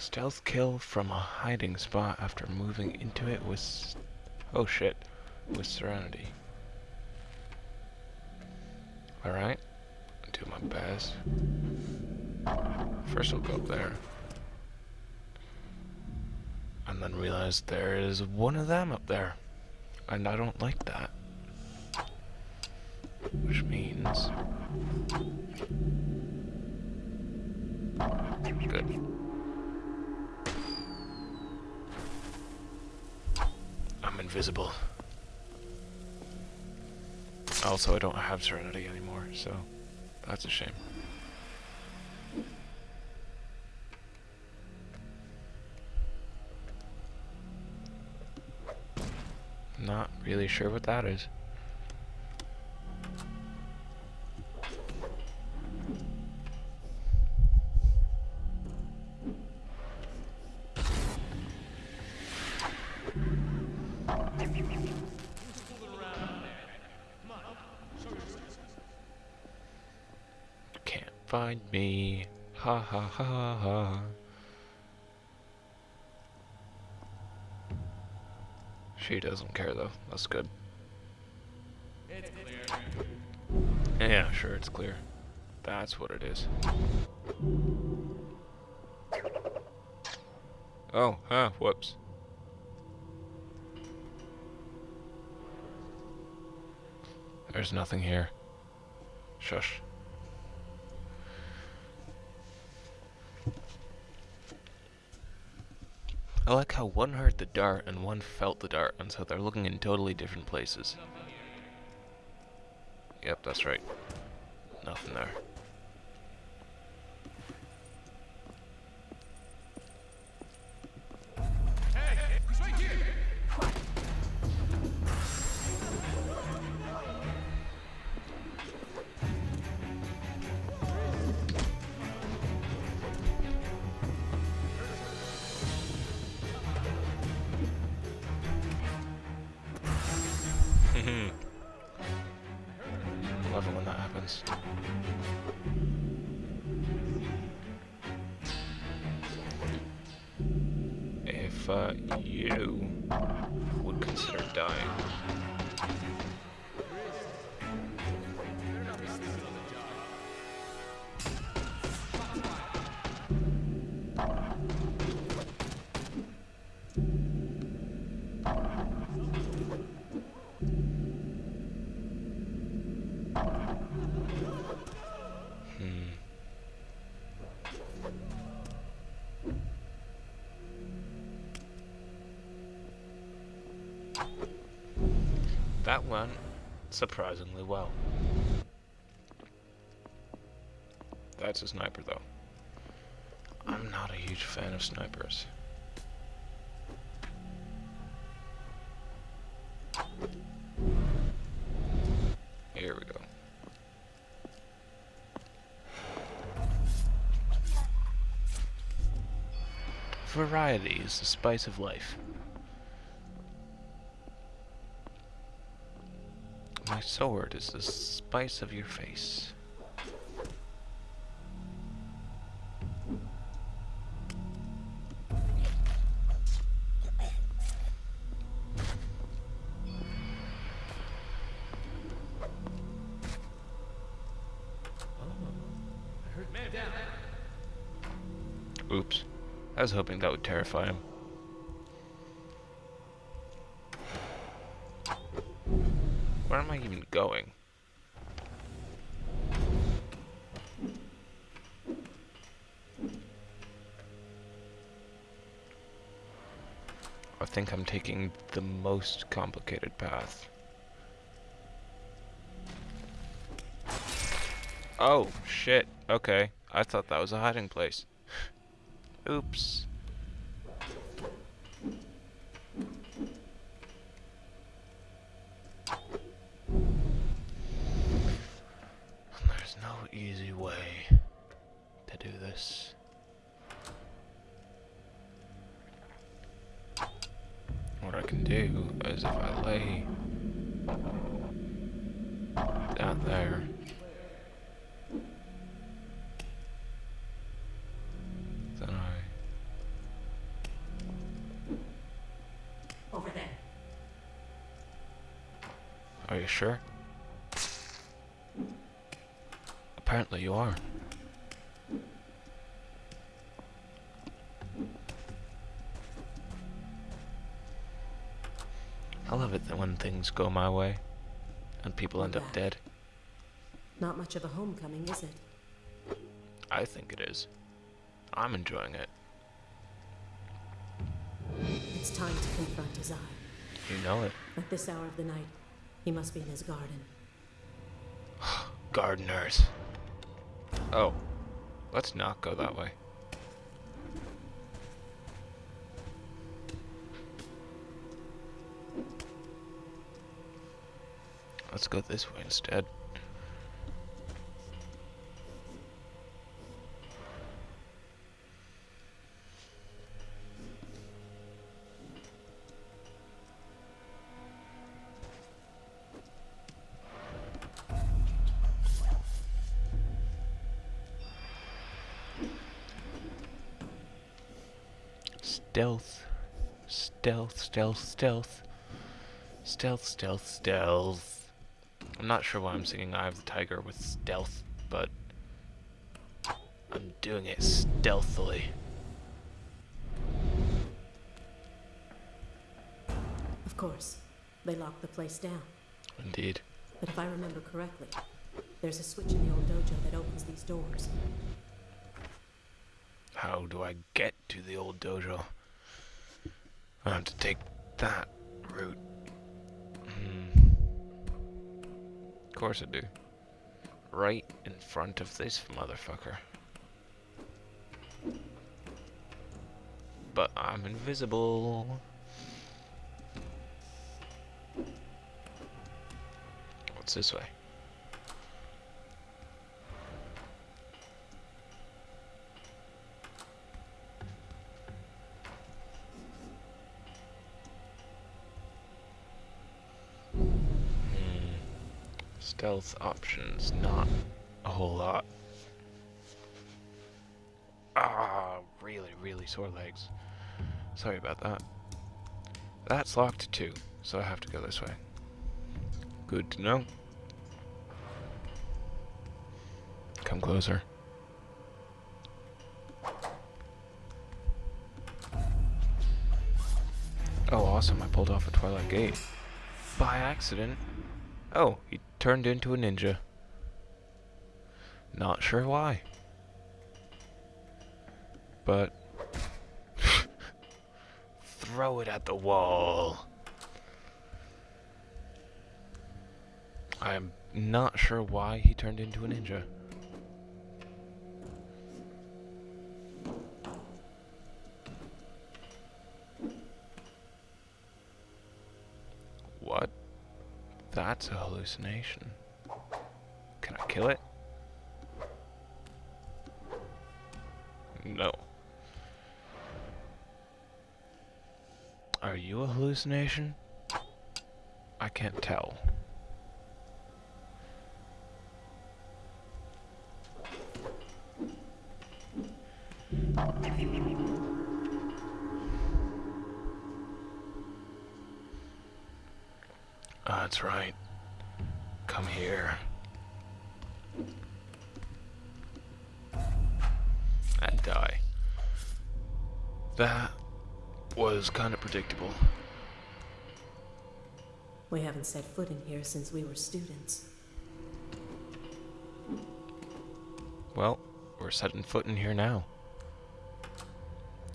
Stealth kill from a hiding spot after moving into it with... Oh shit. With Serenity. Alright. Do my best. First we'll go up there. And then realize there is one of them up there. And I don't like that. Which means... Good. Invisible. Also, I don't have Serenity anymore, so that's a shame. Not really sure what that is. Find me. Ha ha ha ha. She doesn't care though. That's good. It's clear. Yeah, sure, it's clear. That's what it is. Oh, huh, whoops. There's nothing here. Shush. I like how one heard the dart and one felt the dart, and so they're looking in totally different places. Yep, that's right. Nothing there. Uh, you would consider dying. That went surprisingly well. That's a sniper though. I'm not a huge fan of snipers. Here we go. Variety is the spice of life. My sword is the spice of your face. Oops. I was hoping that would terrify him. Am I even going? I think I'm taking the most complicated path. Oh, shit. Okay. I thought that was a hiding place. Oops. easy way to do this. What I can do is if I lay down there then I Over there. Are you sure? Apparently you are. I love it that when things go my way and people end up dead. Not much of a homecoming, is it? I think it is. I'm enjoying it. It's time to confront Azai. You know it. At this hour of the night, he must be in his garden. Gardeners. Oh. Let's not go that way. Let's go this way instead. Stealth, stealth, stealth. Stealth, stealth. I'm not sure why I'm singing Eye of the Tiger with stealth, but I'm doing it stealthily. Of course, they locked the place down. Indeed. But if I remember correctly, there's a switch in the old dojo that opens these doors. How do I get to the old dojo? I have to take that route. Hmm. Of course I do. Right in front of this motherfucker. But I'm invisible. What's this way? Stealth options, not a whole lot. Ah, really, really sore legs. Sorry about that. That's locked too, so I have to go this way. Good to know. Come closer. Oh, awesome. I pulled off a Twilight Gate. By accident. Oh, he turned into a ninja. Not sure why. But... throw it at the wall. I'm not sure why he turned into a ninja. Hallucination. Can I kill it? No. Are you a hallucination? I can't tell. Ah, that's right. Come here. And die. That was kind of predictable. We haven't set foot in here since we were students. Well, we're setting foot in here now.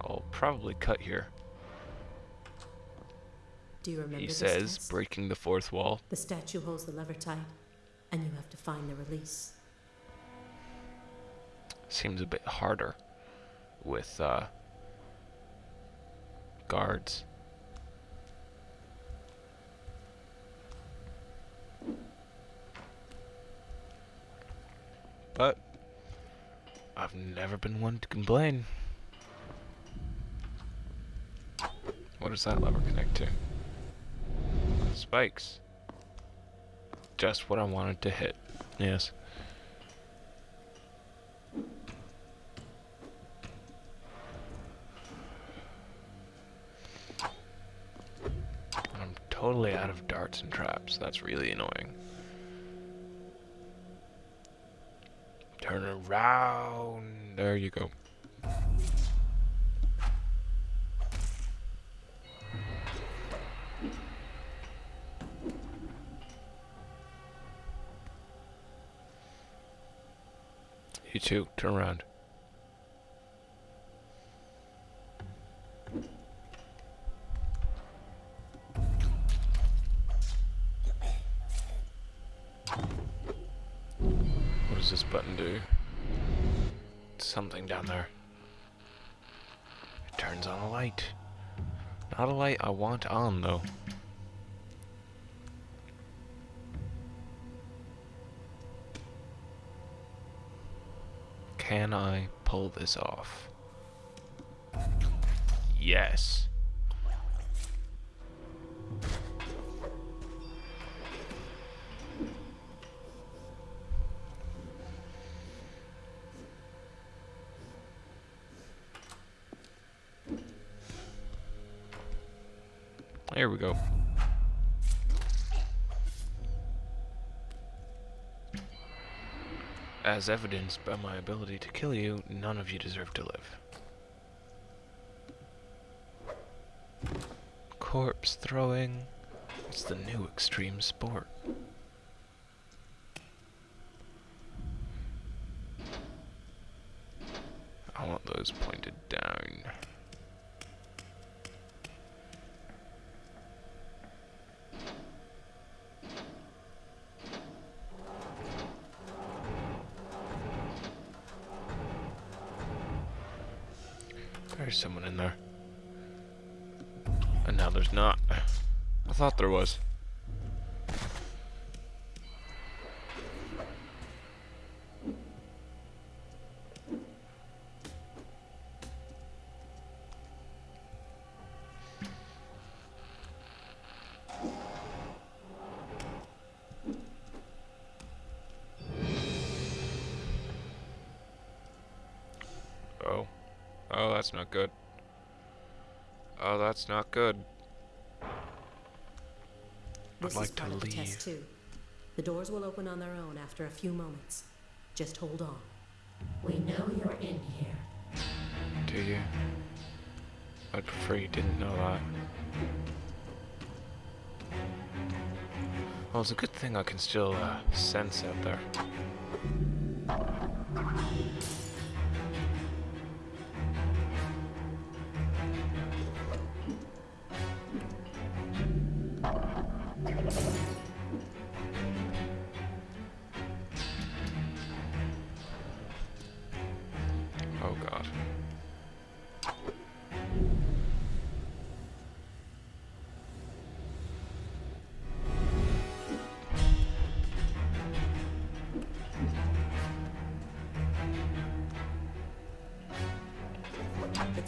I'll probably cut here. Do you remember He says, test? breaking the fourth wall. The statue holds the lever tight, and you have to find the release. Seems a bit harder with uh, guards. But I've never been one to complain. What does that lever connect to? Spikes. Just what I wanted to hit. Yes. I'm totally out of darts and traps. That's really annoying. Turn around. There you go. You too. Turn around. What does this button do? Something down there. It turns on a light. Not a light I want on, though. Can I pull this off? Yes. There we go. As evidenced by my ability to kill you, none of you deserve to live. Corpse throwing. It's the new extreme sport. I want those pointed down. There's someone in there. And now there's not. I thought there was. That's not good. Oh, that's not good. This like is to part of the test too. The doors will open on their own after a few moments. Just hold on. We know you're in here. Do you? I'd prefer you didn't know that. Well, it's a good thing I can still uh, sense out there.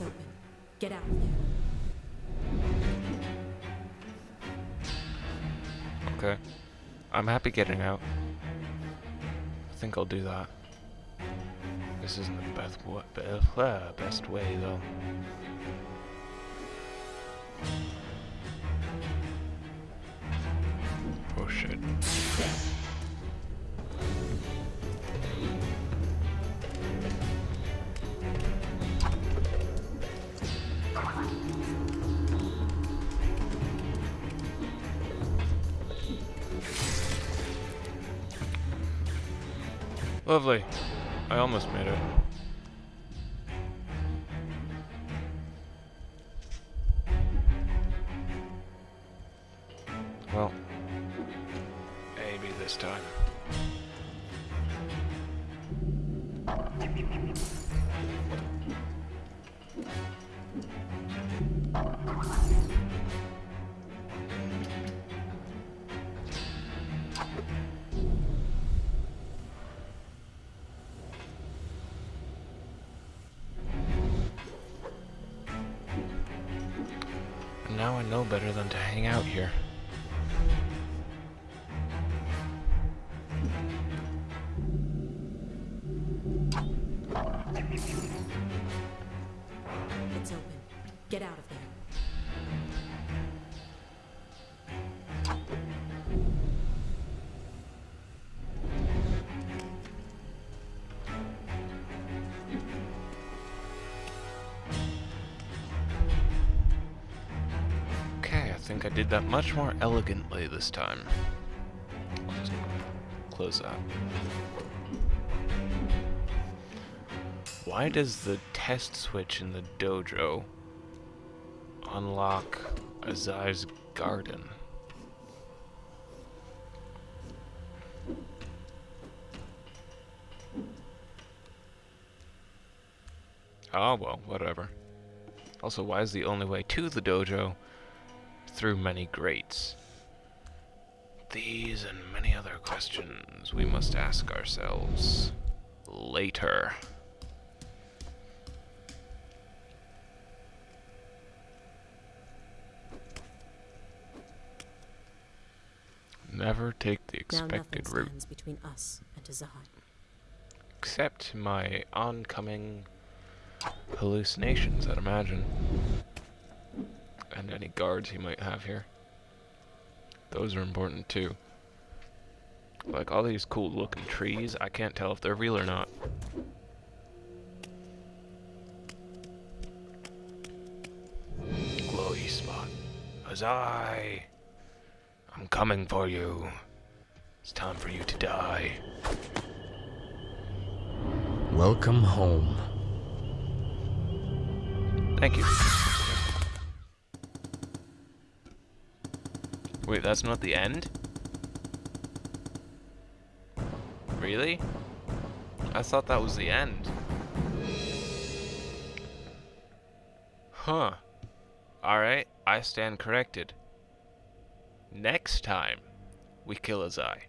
Open. Get out of there. Okay. I'm happy getting out. I think I'll do that. This isn't the best, wa- be- uh, best way, though. Oh shit. Lovely. I almost made it. Know better than to hang out here. It's open. Get out of there. I did that much more elegantly this time. Just close that. Why does the test switch in the dojo unlock Azai's garden? Oh well, whatever. Also, why is the only way to the dojo through many grates? These and many other questions we must ask ourselves later. Never take the expected route. between us and Azai. Except my oncoming hallucinations, I'd imagine. And any guards he might have here. Those are important too. Like all these cool looking trees, I can't tell if they're real or not. Glowy spot. Azai! I'm coming for you. It's time for you to die. Welcome home. Thank you. Wait, that's not the end? Really? I thought that was the end. Huh. Alright, I stand corrected. Next time, we kill Azai.